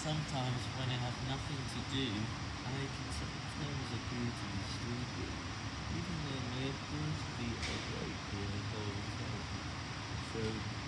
Sometimes when I have nothing to do, I can sometimes appear to be stupid, even though I appear to be a awake the whole time. So.